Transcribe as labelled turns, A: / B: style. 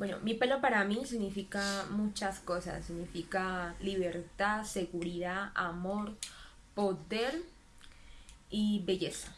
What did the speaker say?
A: Bueno, mi pelo para mí significa muchas cosas. Significa libertad, seguridad, amor, poder y belleza.